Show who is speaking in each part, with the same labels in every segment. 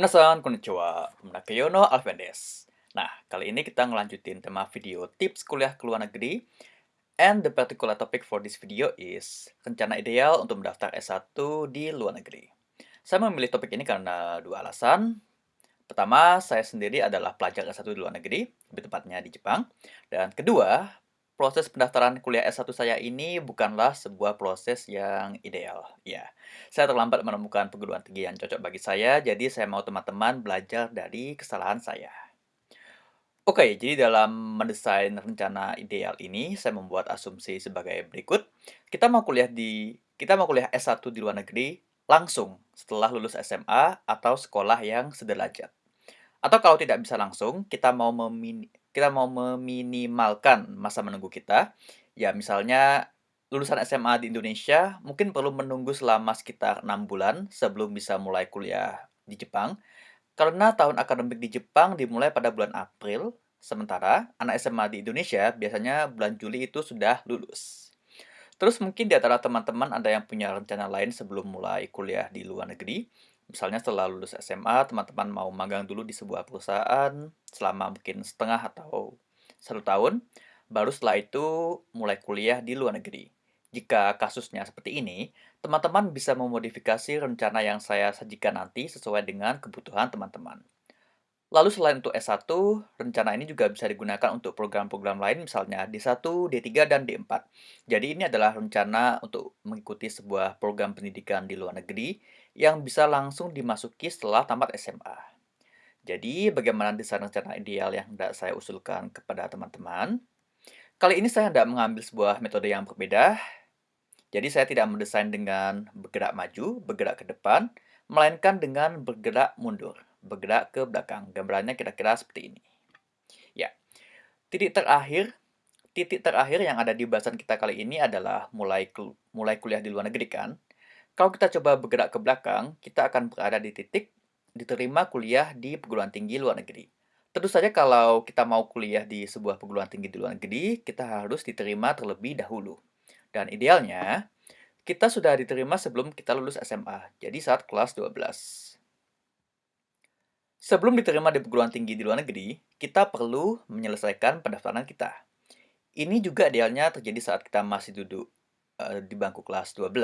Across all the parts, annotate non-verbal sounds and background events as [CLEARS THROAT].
Speaker 1: Minasan, konnichiwa. Menake no Alven desu. Nah, kali ini kita ngelanjutin tema video tips kuliah ke luar negeri. And the particular topic for this video is rencana ideal untuk mendaftar S1 di luar negeri. Saya memilih topik ini karena dua alasan. Pertama, saya sendiri adalah pelajar S1 di luar negeri, lebih tepatnya di Jepang. Dan kedua, proses pendaftaran kuliah S1 saya ini bukanlah sebuah proses yang ideal. Ya, saya terlambat menemukan perguruan tinggi yang cocok bagi saya, jadi saya mau teman-teman belajar dari kesalahan saya. Oke, jadi dalam mendesain rencana ideal ini, saya membuat asumsi sebagai berikut. Kita mau kuliah di kita mau kuliah S1 di luar negeri langsung setelah lulus SMA atau sekolah yang sederajat. Atau kalau tidak bisa langsung, kita mau memini kita mau meminimalkan masa menunggu kita, ya misalnya lulusan SMA di Indonesia mungkin perlu menunggu selama sekitar enam bulan sebelum bisa mulai kuliah di Jepang, karena tahun akademik di Jepang dimulai pada bulan April, sementara anak SMA di Indonesia biasanya bulan Juli itu sudah lulus. Terus mungkin di antara teman-teman ada yang punya rencana lain sebelum mulai kuliah di luar negeri, Misalnya setelah lulus SMA, teman-teman mau magang dulu di sebuah perusahaan selama mungkin setengah atau satu tahun, baru setelah itu mulai kuliah di luar negeri. Jika kasusnya seperti ini, teman-teman bisa memodifikasi rencana yang saya sajikan nanti sesuai dengan kebutuhan teman-teman. Lalu selain untuk S1, rencana ini juga bisa digunakan untuk program-program lain misalnya D1, D3, dan D4. Jadi ini adalah rencana untuk mengikuti sebuah program pendidikan di luar negeri yang bisa langsung dimasuki setelah tamat SMA. Jadi bagaimana desain rencana ideal yang hendak saya usulkan kepada teman-teman? Kali ini saya hendak mengambil sebuah metode yang berbeda. Jadi saya tidak mendesain dengan bergerak maju, bergerak ke depan, melainkan dengan bergerak mundur bergerak ke belakang. Gambarannya kira-kira seperti ini. Ya, titik terakhir titik terakhir yang ada di bahasan kita kali ini adalah mulai mulai kuliah di luar negeri kan. Kalau kita coba bergerak ke belakang, kita akan berada di titik diterima kuliah di perguruan tinggi luar negeri. Tentu saja kalau kita mau kuliah di sebuah perguruan tinggi di luar negeri, kita harus diterima terlebih dahulu. Dan idealnya, kita sudah diterima sebelum kita lulus SMA, jadi saat kelas 12. Sebelum diterima di perguruan tinggi di luar negeri, kita perlu menyelesaikan pendaftaran kita. Ini juga idealnya terjadi saat kita masih duduk uh, di bangku kelas 12.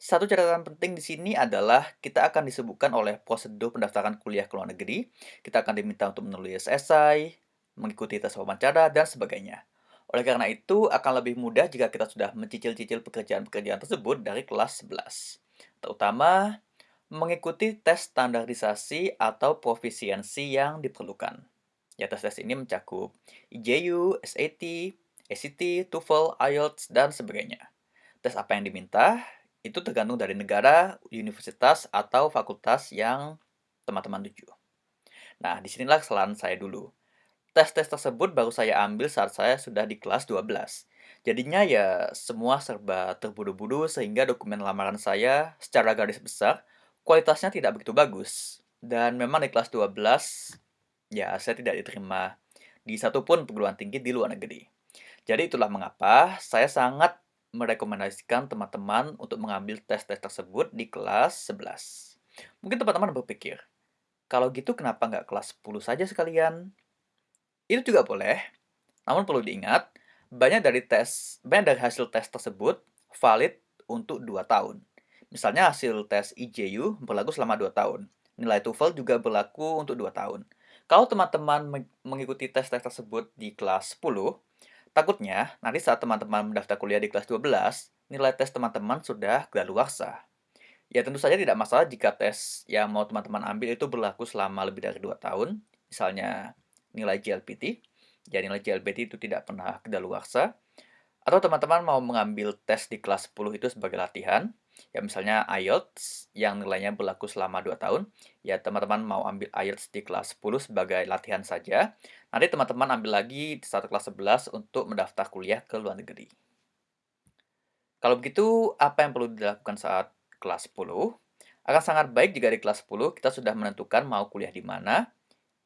Speaker 1: Satu catatan penting di sini adalah kita akan disebutkan oleh prosedur pendaftaran kuliah ke luar negeri. Kita akan diminta untuk menulis esai, mengikuti tes wawancara, dan sebagainya. Oleh karena itu, akan lebih mudah jika kita sudah mencicil-cicil pekerjaan-pekerjaan tersebut dari kelas 11. Terutama mengikuti tes standarisasi atau profisiensi yang diperlukan. Ya, tes-tes ini mencakup IJU, SAT, ACT, TOEFL, IELTS, dan sebagainya. Tes apa yang diminta, itu tergantung dari negara, universitas, atau fakultas yang teman-teman tuju. Nah, di sinilah kesalahan saya dulu. Tes-tes tersebut baru saya ambil saat saya sudah di kelas 12. Jadinya ya semua serba terburu-buru sehingga dokumen lamaran saya secara garis besar kualitasnya tidak begitu bagus. Dan memang di kelas 12, ya saya tidak diterima di satu pun perguruan tinggi di luar negeri. Jadi itulah mengapa saya sangat merekomendasikan teman-teman untuk mengambil tes-tes tersebut di kelas 11. Mungkin teman-teman berpikir, kalau gitu kenapa nggak kelas 10 saja sekalian? Itu juga boleh, namun perlu diingat, banyak dari tes, banyak dari hasil tes tersebut valid untuk 2 tahun. Misalnya hasil tes IJU berlaku selama 2 tahun. Nilai TOEFL juga berlaku untuk 2 tahun. Kalau teman-teman mengikuti tes-tes tersebut di kelas 10, takutnya nanti saat teman-teman mendaftar kuliah di kelas 12, nilai tes teman-teman sudah kedaluarsa. Ya tentu saja tidak masalah jika tes yang mau teman-teman ambil itu berlaku selama lebih dari 2 tahun, misalnya nilai JLPT, ya nilai JLPT itu tidak pernah kedaluarsa, atau teman-teman mau mengambil tes di kelas 10 itu sebagai latihan, Ya misalnya IELTS yang nilainya berlaku selama 2 tahun, ya teman-teman mau ambil IELTS di kelas 10 sebagai latihan saja. Nanti teman-teman ambil lagi di satu kelas 11 untuk mendaftar kuliah ke luar negeri. Kalau begitu, apa yang perlu dilakukan saat kelas 10? Akan sangat baik jika di kelas 10 kita sudah menentukan mau kuliah di mana,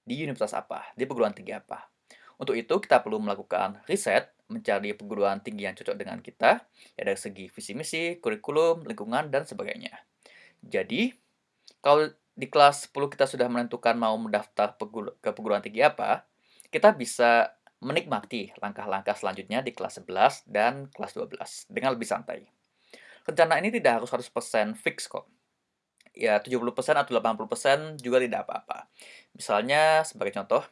Speaker 1: di universitas apa, di perguruan tinggi apa. Untuk itu, kita perlu melakukan riset mencari perguruan tinggi yang cocok dengan kita, ya dari segi visi misi, kurikulum, lingkungan, dan sebagainya. Jadi, kalau di kelas 10 kita sudah menentukan mau mendaftar ke perguruan tinggi apa, kita bisa menikmati langkah-langkah selanjutnya di kelas 11 dan kelas 12 dengan lebih santai. Rencana ini tidak harus 100% fix kok. Ya 70% atau 80% juga tidak apa-apa. Misalnya sebagai contoh,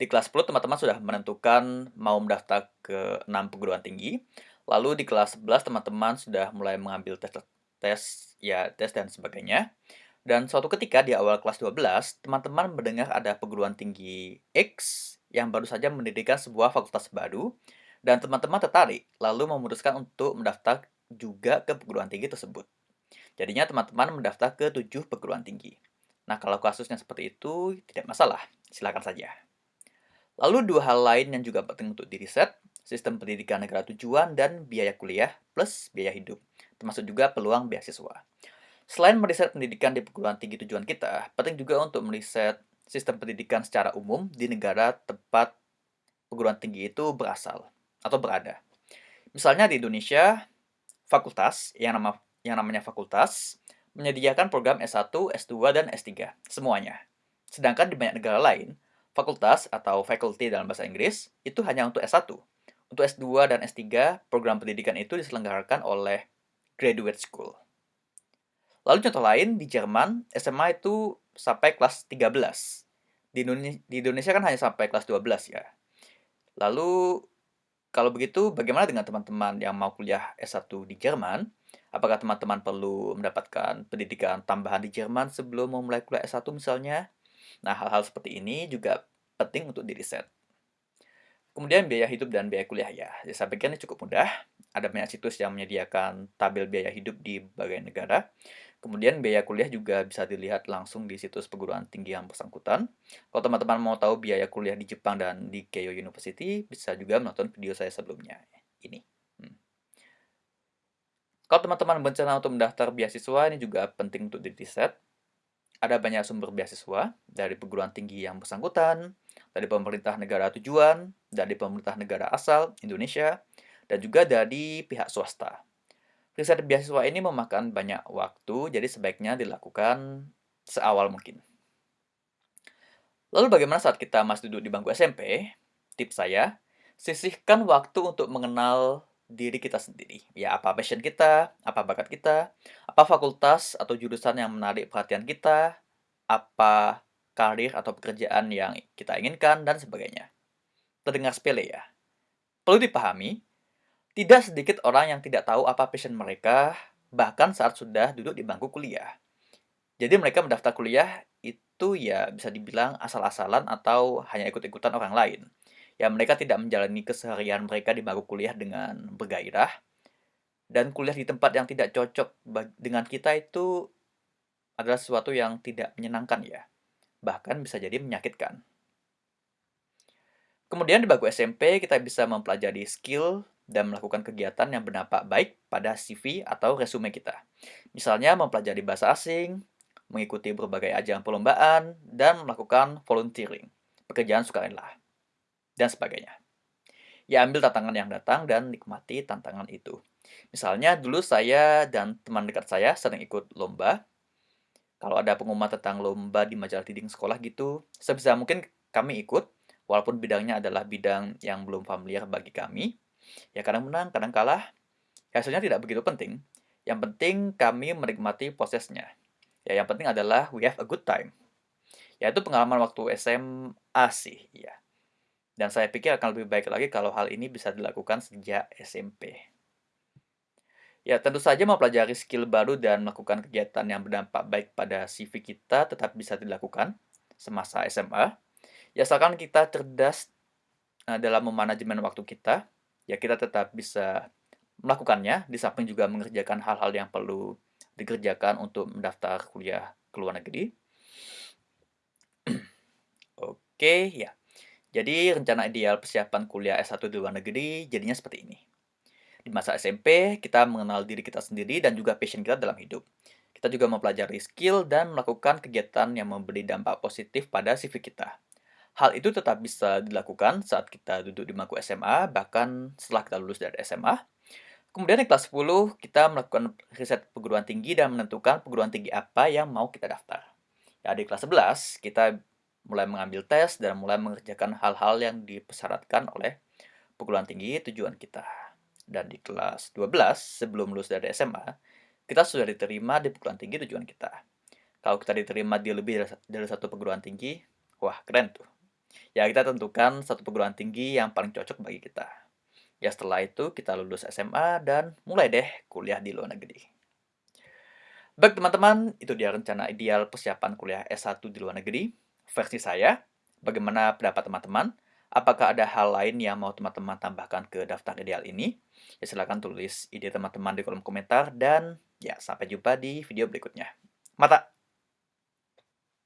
Speaker 1: di kelas 10 teman-teman sudah menentukan mau mendaftar ke 6 perguruan tinggi, lalu di kelas 11 teman-teman sudah mulai mengambil tes tes ya tes dan sebagainya. Dan suatu ketika di awal kelas 12, teman-teman mendengar ada perguruan tinggi X yang baru saja mendirikan sebuah fakultas baru, dan teman-teman tertarik, lalu memutuskan untuk mendaftar juga ke perguruan tinggi tersebut. Jadinya teman-teman mendaftar ke tujuh perguruan tinggi. Nah, kalau kasusnya seperti itu, tidak masalah, silakan saja. Lalu dua hal lain yang juga penting untuk diriset, sistem pendidikan negara tujuan dan biaya kuliah plus biaya hidup, termasuk juga peluang beasiswa. Selain meriset pendidikan di perguruan tinggi tujuan kita, penting juga untuk meriset sistem pendidikan secara umum di negara tempat perguruan tinggi itu berasal atau berada. Misalnya di Indonesia, fakultas yang nama yang namanya fakultas menyediakan program S1, S2, dan S3, semuanya. Sedangkan di banyak negara lain, fakultas atau faculty dalam bahasa Inggris itu hanya untuk S1. Untuk S2 dan S3, program pendidikan itu diselenggarakan oleh graduate school. Lalu contoh lain, di Jerman, SMA itu sampai kelas 13. Di Indonesia, di Indonesia kan hanya sampai kelas 12 ya. Lalu, kalau begitu, bagaimana dengan teman-teman yang mau kuliah S1 di Jerman? Apakah teman-teman perlu mendapatkan pendidikan tambahan di Jerman sebelum memulai kuliah S1 misalnya? Nah, hal-hal seperti ini juga penting untuk diriset. Kemudian biaya hidup dan biaya kuliah ya. Saya pikir ini cukup mudah. Ada banyak situs yang menyediakan tabel biaya hidup di berbagai negara. Kemudian biaya kuliah juga bisa dilihat langsung di situs perguruan tinggi yang bersangkutan. Kalau teman-teman mau tahu biaya kuliah di Jepang dan di Keio University, bisa juga menonton video saya sebelumnya. Ini. Hmm. Kalau teman-teman berencana untuk mendaftar beasiswa, ini juga penting untuk diriset. Ada banyak sumber beasiswa dari perguruan tinggi yang bersangkutan, dari pemerintah negara tujuan, dari pemerintah negara asal, Indonesia, dan juga dari pihak swasta. Riset beasiswa ini memakan banyak waktu, jadi sebaiknya dilakukan seawal mungkin. Lalu bagaimana saat kita masih duduk di bangku SMP? Tips saya, sisihkan waktu untuk mengenal diri kita sendiri. Ya, apa passion kita, apa bakat kita, apa fakultas atau jurusan yang menarik perhatian kita, apa karir atau pekerjaan yang kita inginkan, dan sebagainya. Terdengar sepele ya? Perlu dipahami, tidak sedikit orang yang tidak tahu apa passion mereka, bahkan saat sudah duduk di bangku kuliah. Jadi mereka mendaftar kuliah itu ya bisa dibilang asal-asalan atau hanya ikut-ikutan orang lain. Ya mereka tidak menjalani keseharian mereka di bangku kuliah dengan bergairah. Dan kuliah di tempat yang tidak cocok dengan kita itu adalah sesuatu yang tidak menyenangkan ya. Bahkan bisa jadi menyakitkan. Kemudian di bangku SMP kita bisa mempelajari skill dan melakukan kegiatan yang berdampak baik pada CV atau resume kita. Misalnya mempelajari bahasa asing, mengikuti berbagai ajang perlombaan, dan melakukan volunteering, pekerjaan sukarela, dan sebagainya. Ya ambil tantangan yang datang dan nikmati tantangan itu. Misalnya dulu saya dan teman dekat saya sering ikut lomba. Kalau ada pengumuman tentang lomba di majalah leading sekolah gitu, sebisa mungkin kami ikut, walaupun bidangnya adalah bidang yang belum familiar bagi kami, Ya kadang menang, kadang kalah. Ya, hasilnya tidak begitu penting. Yang penting kami menikmati prosesnya. Ya, yang penting adalah we have a good time. Ya, itu pengalaman waktu SMA sih, ya. Dan saya pikir akan lebih baik lagi kalau hal ini bisa dilakukan sejak SMP. Ya, tentu saja mempelajari skill baru dan melakukan kegiatan yang berdampak baik pada CV kita tetap bisa dilakukan semasa SMA. Ya, asalkan kita cerdas eh, dalam memanajemen waktu kita, ya kita tetap bisa melakukannya, di samping juga mengerjakan hal-hal yang perlu dikerjakan untuk mendaftar kuliah ke luar negeri. [CLEARS THROAT] Oke, ya. Jadi rencana ideal persiapan kuliah S1 di luar negeri jadinya seperti ini. Di masa SMP, kita mengenal diri kita sendiri dan juga passion kita dalam hidup. Kita juga mempelajari skill dan melakukan kegiatan yang memberi dampak positif pada CV kita. Hal itu tetap bisa dilakukan saat kita duduk di bangku SMA, bahkan setelah kita lulus dari SMA. Kemudian di kelas 10, kita melakukan riset perguruan tinggi dan menentukan perguruan tinggi apa yang mau kita daftar. Ya, di kelas 11, kita mulai mengambil tes dan mulai mengerjakan hal-hal yang dipersyaratkan oleh perguruan tinggi tujuan kita. Dan di kelas 12, sebelum lulus dari SMA, kita sudah diterima di perguruan tinggi tujuan kita. Kalau kita diterima di lebih dari satu perguruan tinggi, wah keren tuh. Ya kita tentukan satu perguruan tinggi yang paling cocok bagi kita. Ya setelah itu kita lulus SMA dan mulai deh kuliah di luar negeri. Baik teman-teman, itu dia rencana ideal persiapan kuliah S1 di luar negeri, versi saya. Bagaimana pendapat teman-teman? Apakah ada hal lain yang mau teman-teman tambahkan ke daftar ideal ini? Ya silahkan tulis ide teman-teman di kolom komentar dan ya sampai jumpa di video berikutnya. Mata!